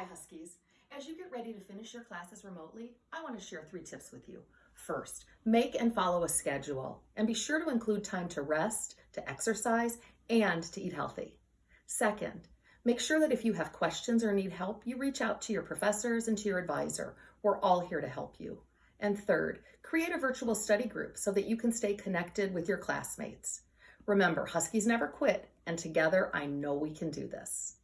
Hi, Huskies. As you get ready to finish your classes remotely, I want to share three tips with you. First, make and follow a schedule and be sure to include time to rest, to exercise, and to eat healthy. Second, make sure that if you have questions or need help, you reach out to your professors and to your advisor. We're all here to help you. And third, create a virtual study group so that you can stay connected with your classmates. Remember, Huskies never quit, and together I know we can do this.